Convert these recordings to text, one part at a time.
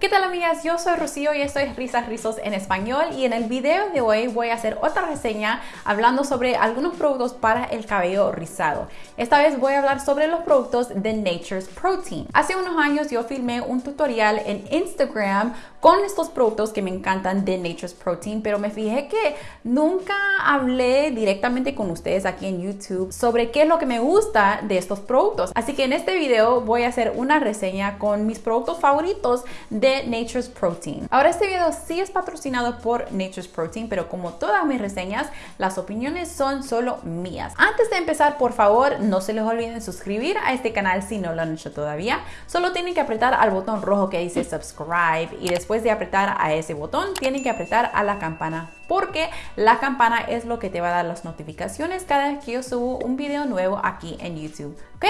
¿Qué tal amigas? Yo soy Rocío y esto es Risas Rizos en español y en el video de hoy voy a hacer otra reseña hablando sobre algunos productos para el cabello rizado. Esta vez voy a hablar sobre los productos de Nature's Protein. Hace unos años yo filmé un tutorial en Instagram con estos productos que me encantan de Nature's Protein, pero me fijé que nunca hablé directamente con ustedes aquí en YouTube sobre qué es lo que me gusta de estos productos. Así que en este video voy a hacer una reseña con mis productos favoritos de Nature's Protein. Ahora este video sí es patrocinado por Nature's Protein, pero como todas mis reseñas, las opiniones son solo mías. Antes de empezar, por favor, no se les olviden suscribir a este canal si no lo han hecho todavía. Solo tienen que apretar al botón rojo que dice subscribe y después de apretar a ese botón, tienen que apretar a la campana porque la campana es lo que te va a dar las notificaciones cada vez que yo subo un video nuevo aquí en YouTube. Ok,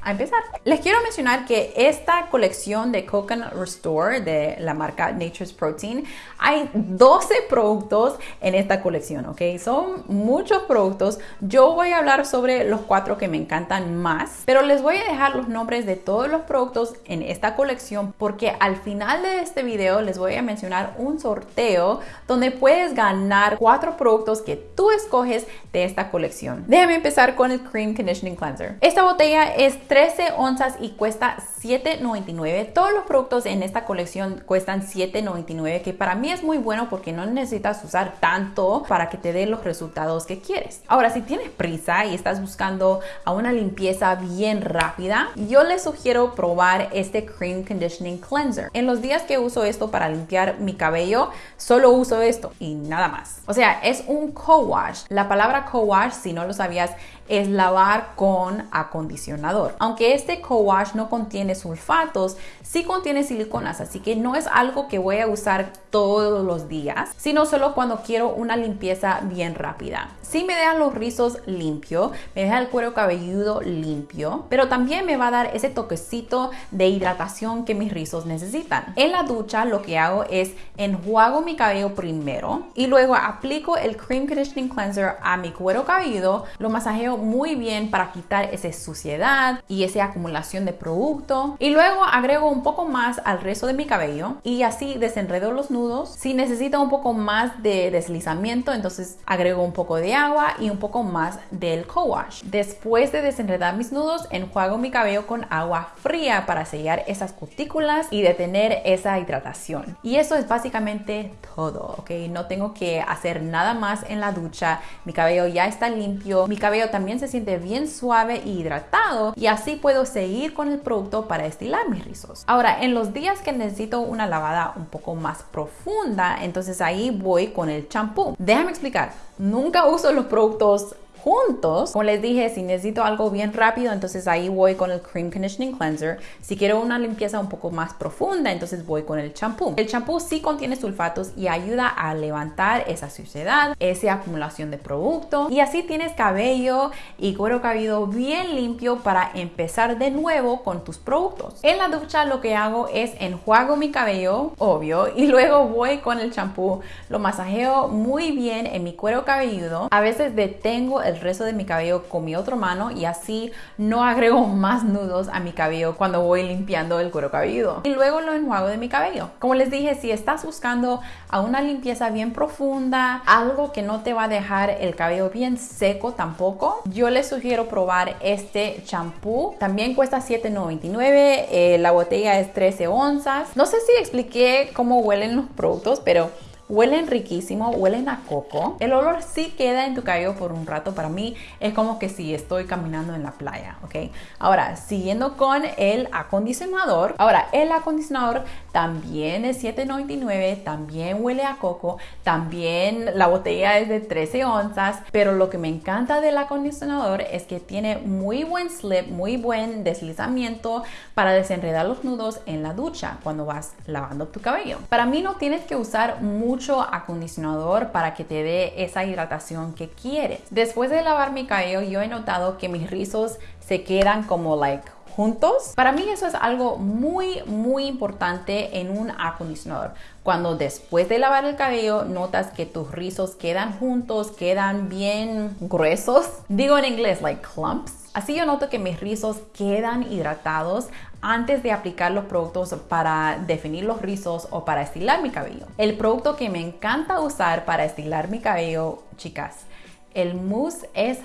a empezar. Les quiero mencionar que esta colección de Coconut Restore de la marca Nature's Protein, hay 12 productos en esta colección, ok. Son muchos productos. Yo voy a hablar sobre los cuatro que me encantan más, pero les voy a dejar los nombres de todos los productos en esta colección porque al final de este video les voy a mencionar un sorteo donde puedes ganar cuatro productos que tú escoges de esta colección. Déjame empezar con el Cream Conditioning Cleanser. Esta botella es 13 onzas y cuesta $7.99. Todos los productos en esta colección cuestan $7.99, que para mí es muy bueno porque no necesitas usar tanto para que te dé los resultados que quieres. Ahora, si tienes prisa y estás buscando a una limpieza bien rápida, yo les sugiero probar este Cream Conditioning Cleanser. En los días que uso esto para limpiar mi cabello, solo uso esto y nada más. O sea, es un co-wash. La palabra co-wash, si no lo sabías, es lavar con acondicionador. Aunque este co-wash no contiene sulfatos, sí contiene siliconas, así que no es algo que voy a usar todos los días, sino solo cuando quiero una limpieza bien rápida. Sí me deja los rizos limpio, me deja el cuero cabelludo limpio, pero también me va a dar ese toquecito de hidratación que mis rizos necesitan. En la ducha lo que hago es enjuago mi cabello primero y luego aplico el Cream Conditioning Cleanser a mi cuero cabelludo, lo masajeo muy bien para quitar esa suciedad y esa acumulación de producto. Y luego agrego un poco más al resto de mi cabello y así desenredo los nudos. Si necesito un poco más de deslizamiento, entonces agrego un poco de agua y un poco más del co-wash. Después de desenredar mis nudos, enjuago mi cabello con agua fría para sellar esas cutículas y detener esa hidratación. Y eso es básicamente todo, ¿ok? No tengo que hacer nada más en la ducha. Mi cabello ya está limpio. Mi cabello también también se siente bien suave y hidratado y así puedo seguir con el producto para estilar mis rizos. Ahora, en los días que necesito una lavada un poco más profunda, entonces ahí voy con el champú. Déjame explicar, nunca uso los productos juntos. Como les dije, si necesito algo bien rápido, entonces ahí voy con el Cream Conditioning Cleanser. Si quiero una limpieza un poco más profunda, entonces voy con el champú. El champú sí contiene sulfatos y ayuda a levantar esa suciedad, esa acumulación de producto y así tienes cabello y cuero cabelludo bien limpio para empezar de nuevo con tus productos. En la ducha lo que hago es enjuago mi cabello, obvio, y luego voy con el champú, lo masajeo muy bien en mi cuero cabelludo. A veces detengo el el resto de mi cabello con mi otra mano y así no agrego más nudos a mi cabello cuando voy limpiando el cuero cabelludo. Y luego lo enjuago de mi cabello. Como les dije, si estás buscando a una limpieza bien profunda, algo que no te va a dejar el cabello bien seco tampoco, yo les sugiero probar este champú. También cuesta $7.99, eh, la botella es 13 onzas. No sé si expliqué cómo huelen los productos, pero Huelen riquísimo, huelen a coco. El olor sí queda en tu cabello por un rato. Para mí es como que si estoy caminando en la playa, ¿ok? Ahora, siguiendo con el acondicionador. Ahora, el acondicionador también es $7.99, también huele a coco, también la botella es de 13 onzas, pero lo que me encanta del acondicionador es que tiene muy buen slip, muy buen deslizamiento para desenredar los nudos en la ducha cuando vas lavando tu cabello. Para mí no tienes que usar mucho mucho acondicionador para que te dé esa hidratación que quieres. Después de lavar mi cabello, yo he notado que mis rizos se quedan como like juntos. Para mí eso es algo muy, muy importante en un acondicionador. Cuando después de lavar el cabello notas que tus rizos quedan juntos, quedan bien gruesos. Digo en inglés, like clumps. Así yo noto que mis rizos quedan hidratados antes de aplicar los productos para definir los rizos o para estilar mi cabello. El producto que me encanta usar para estilar mi cabello, chicas, el mousse es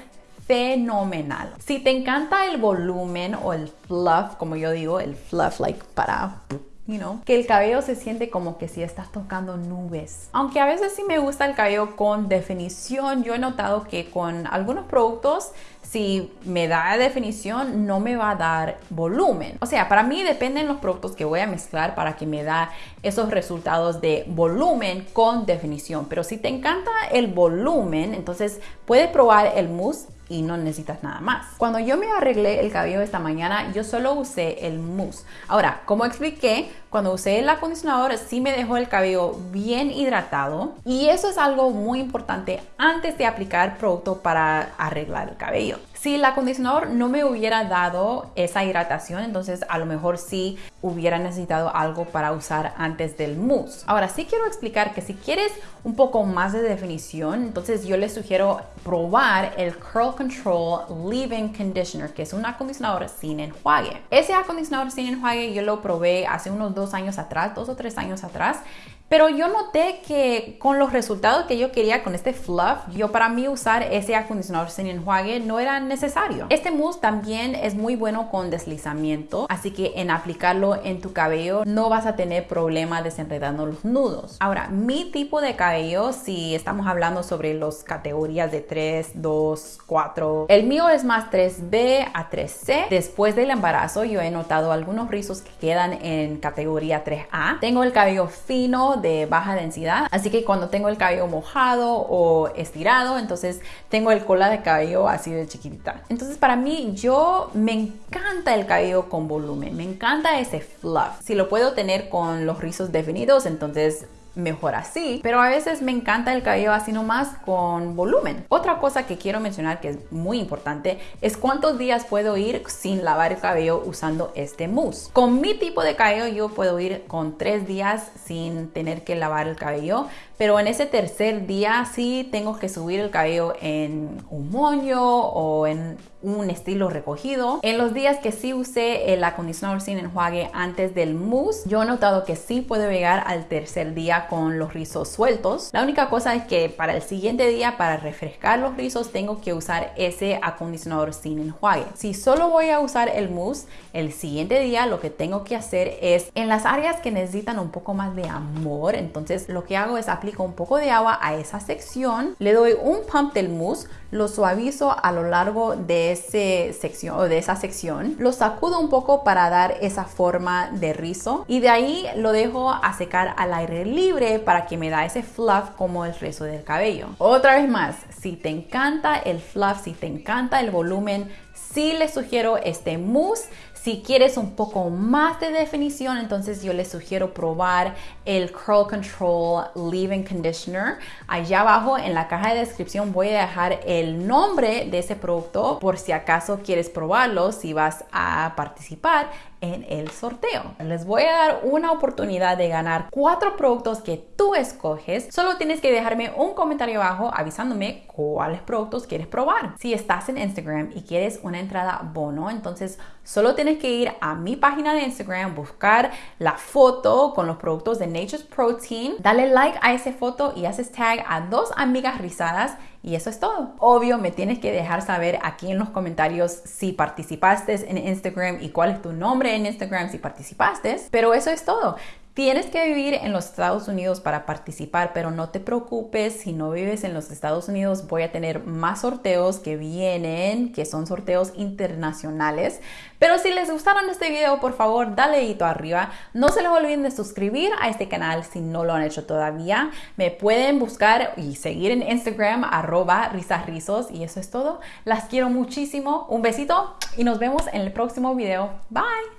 fenomenal. Si te encanta el volumen o el fluff, como yo digo, el fluff like para You know, que el cabello se siente como que si estás tocando nubes. Aunque a veces sí me gusta el cabello con definición, yo he notado que con algunos productos si me da definición, no me va a dar volumen. O sea, para mí dependen los productos que voy a mezclar para que me da esos resultados de volumen con definición. Pero si te encanta el volumen, entonces puedes probar el mousse y no necesitas nada más. Cuando yo me arreglé el cabello esta mañana, yo solo usé el mousse. Ahora, como expliqué, cuando usé el acondicionador sí me dejó el cabello bien hidratado y eso es algo muy importante antes de aplicar producto para arreglar el cabello. Si el acondicionador no me hubiera dado esa hidratación, entonces a lo mejor sí hubiera necesitado algo para usar antes del mousse. Ahora sí quiero explicar que si quieres un poco más de definición, entonces yo les sugiero probar el Curl Control Leave-In Conditioner, que es un acondicionador sin enjuague. Ese acondicionador sin enjuague yo lo probé hace unos dos años atrás, dos o tres años atrás, pero yo noté que con los resultados que yo quería con este fluff, yo para mí usar ese acondicionador sin enjuague no era necesario. Este mousse también es muy bueno con deslizamiento, así que en aplicarlo en tu cabello no vas a tener problema desenredando los nudos. Ahora, mi tipo de cabello, si estamos hablando sobre las categorías de 3, 2, 4, el mío es más 3B a 3C. Después del embarazo yo he notado algunos rizos que quedan en categoría 3A. Tengo el cabello fino de baja densidad. Así que cuando tengo el cabello mojado o estirado, entonces tengo el cola de cabello así de chiquitita. Entonces para mí yo me encanta el cabello con volumen, me encanta ese fluff. Si lo puedo tener con los rizos definidos, entonces mejor así, pero a veces me encanta el cabello así nomás con volumen. Otra cosa que quiero mencionar que es muy importante es cuántos días puedo ir sin lavar el cabello usando este mousse. Con mi tipo de cabello yo puedo ir con tres días sin tener que lavar el cabello, pero en ese tercer día sí tengo que subir el cabello en un moño o en un estilo recogido. En los días que sí usé el acondicionador sin enjuague antes del mousse, yo he notado que sí puedo llegar al tercer día con los rizos sueltos. La única cosa es que para el siguiente día, para refrescar los rizos, tengo que usar ese acondicionador sin enjuague. Si solo voy a usar el mousse, el siguiente día lo que tengo que hacer es en las áreas que necesitan un poco más de amor, entonces lo que hago es aplico un poco de agua a esa sección, le doy un pump del mousse, lo suavizo a lo largo de, ese sección, o de esa sección, lo sacudo un poco para dar esa forma de rizo y de ahí lo dejo a secar al aire libre para que me da ese fluff como el resto del cabello. Otra vez más, si te encanta el fluff, si te encanta el volumen, sí les sugiero este mousse si quieres un poco más de definición, entonces yo les sugiero probar el Curl Control Leave-In Conditioner. Allá abajo en la caja de descripción voy a dejar el nombre de ese producto por si acaso quieres probarlo, si vas a participar en el sorteo. Les voy a dar una oportunidad de ganar cuatro productos que tú escoges. Solo tienes que dejarme un comentario abajo avisándome cuáles productos quieres probar. Si estás en Instagram y quieres una entrada bono, entonces solo tienes que ir a mi página de Instagram, buscar la foto con los productos de Nature's Protein, dale like a esa foto y haces tag a dos amigas rizadas y eso es todo. Obvio, me tienes que dejar saber aquí en los comentarios si participaste en Instagram y cuál es tu nombre en Instagram si participaste. Pero eso es todo. Tienes que vivir en los Estados Unidos para participar, pero no te preocupes, si no vives en los Estados Unidos voy a tener más sorteos que vienen, que son sorteos internacionales. Pero si les gustaron este video, por favor, dale dedito arriba. No se les olviden de suscribir a este canal si no lo han hecho todavía. Me pueden buscar y seguir en Instagram, arroba risasrizos. Y eso es todo. Las quiero muchísimo. Un besito y nos vemos en el próximo video. Bye.